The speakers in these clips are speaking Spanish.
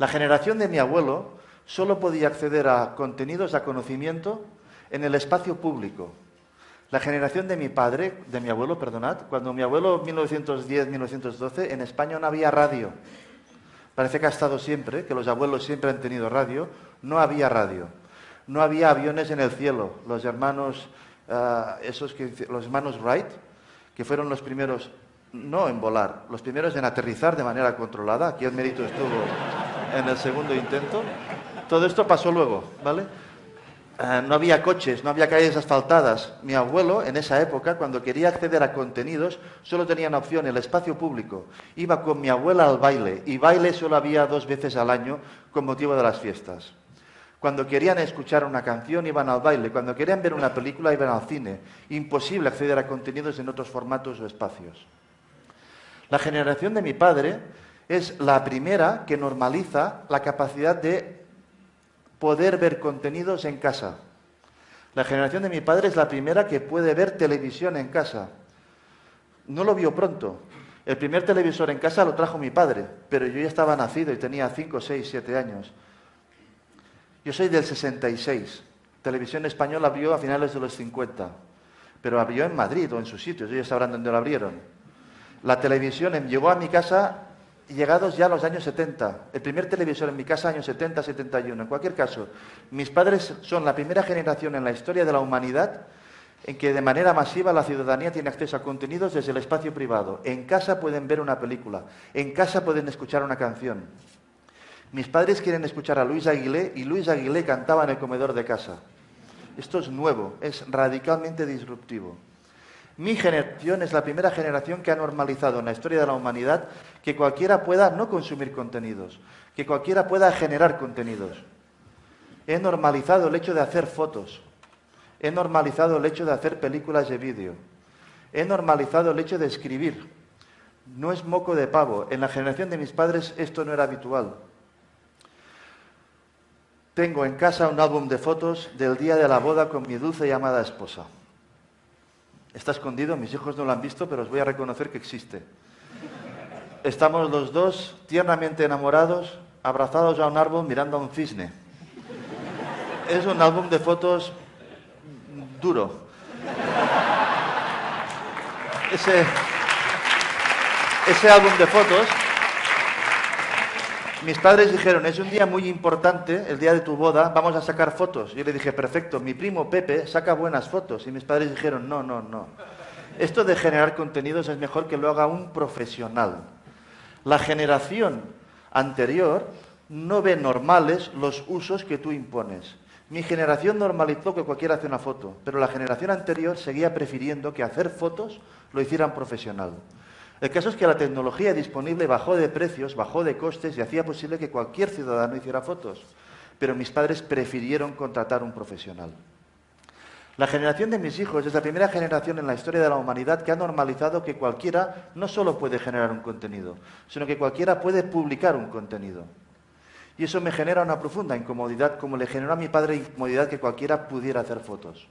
La generación de mi abuelo solo podía acceder a contenidos, a conocimiento, en el espacio público. La generación de mi padre, de mi abuelo, perdonad, cuando mi abuelo 1910-1912, en España no había radio. Parece que ha estado siempre, que los abuelos siempre han tenido radio. No había radio. No había aviones en el cielo. Los hermanos, ah, esos que, los hermanos Wright, que fueron los primeros, no en volar, los primeros en aterrizar de manera controlada. Aquí el mérito estuvo en el segundo intento. Todo esto pasó luego, ¿vale? Eh, no había coches, no había calles asfaltadas. Mi abuelo, en esa época, cuando quería acceder a contenidos, solo tenía una opción, el espacio público. Iba con mi abuela al baile, y baile solo había dos veces al año con motivo de las fiestas. Cuando querían escuchar una canción, iban al baile. Cuando querían ver una película, iban al cine. Imposible acceder a contenidos en otros formatos o espacios. La generación de mi padre es la primera que normaliza la capacidad de poder ver contenidos en casa. La generación de mi padre es la primera que puede ver televisión en casa. No lo vio pronto. El primer televisor en casa lo trajo mi padre, pero yo ya estaba nacido y tenía 5, 6, 7 años. Yo soy del 66. Televisión española abrió a finales de los 50, pero abrió en Madrid o en sus sitios, ellos sabrán dónde lo abrieron. La televisión llegó a mi casa llegados ya a los años 70. El primer televisor en mi casa, años 70, 71. En cualquier caso, mis padres son la primera generación en la historia de la humanidad en que de manera masiva la ciudadanía tiene acceso a contenidos desde el espacio privado. En casa pueden ver una película, en casa pueden escuchar una canción. Mis padres quieren escuchar a Luis Aguilé y Luis Aguilé cantaba en el comedor de casa. Esto es nuevo, es radicalmente disruptivo. Mi generación es la primera generación que ha normalizado en la historia de la humanidad que cualquiera pueda no consumir contenidos, que cualquiera pueda generar contenidos. He normalizado el hecho de hacer fotos, he normalizado el hecho de hacer películas de vídeo, he normalizado el hecho de escribir. No es moco de pavo. En la generación de mis padres esto no era habitual. Tengo en casa un álbum de fotos del día de la boda con mi dulce y amada esposa. Está escondido, mis hijos no lo han visto, pero os voy a reconocer que existe. Estamos los dos tiernamente enamorados, abrazados a un árbol mirando a un cisne. Es un álbum de fotos duro. Ese, ese álbum de fotos mis padres dijeron, es un día muy importante, el día de tu boda, vamos a sacar fotos. Yo le dije, perfecto, mi primo Pepe saca buenas fotos. Y mis padres dijeron, no, no, no. Esto de generar contenidos es mejor que lo haga un profesional. La generación anterior no ve normales los usos que tú impones. Mi generación normalizó que cualquiera hace una foto, pero la generación anterior seguía prefiriendo que hacer fotos lo hicieran profesional. El caso es que la tecnología disponible bajó de precios, bajó de costes y hacía posible que cualquier ciudadano hiciera fotos. Pero mis padres prefirieron contratar un profesional. La generación de mis hijos es la primera generación en la historia de la humanidad que ha normalizado que cualquiera no solo puede generar un contenido, sino que cualquiera puede publicar un contenido. Y eso me genera una profunda incomodidad, como le generó a mi padre incomodidad que cualquiera pudiera hacer fotos.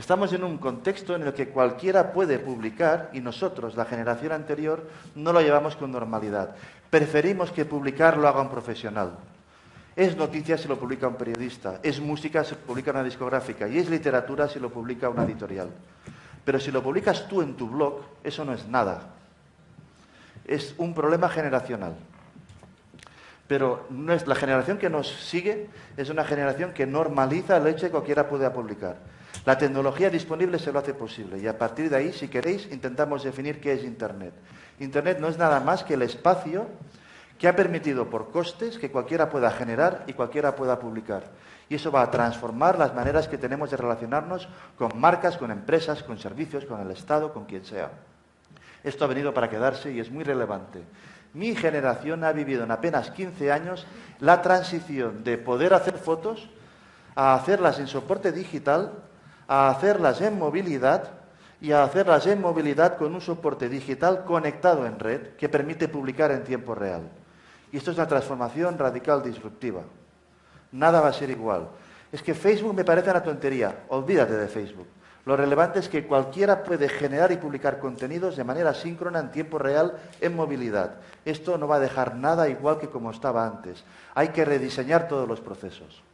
Estamos en un contexto en el que cualquiera puede publicar y nosotros, la generación anterior, no lo llevamos con normalidad. Preferimos que publicar lo haga un profesional. Es noticia si lo publica un periodista, es música si lo publica una discográfica y es literatura si lo publica una editorial. Pero si lo publicas tú en tu blog, eso no es nada. Es un problema generacional. Pero la generación que nos sigue es una generación que normaliza el hecho de que cualquiera pueda publicar. La tecnología disponible se lo hace posible y a partir de ahí, si queréis, intentamos definir qué es Internet. Internet no es nada más que el espacio que ha permitido por costes que cualquiera pueda generar y cualquiera pueda publicar. Y eso va a transformar las maneras que tenemos de relacionarnos con marcas, con empresas, con servicios, con el Estado, con quien sea. Esto ha venido para quedarse y es muy relevante. Mi generación ha vivido en apenas 15 años la transición de poder hacer fotos a hacerlas en soporte digital a hacerlas en movilidad y a hacerlas en movilidad con un soporte digital conectado en red que permite publicar en tiempo real. Y esto es una transformación radical disruptiva. Nada va a ser igual. Es que Facebook me parece una tontería. Olvídate de Facebook. Lo relevante es que cualquiera puede generar y publicar contenidos de manera síncrona en tiempo real en movilidad. Esto no va a dejar nada igual que como estaba antes. Hay que rediseñar todos los procesos.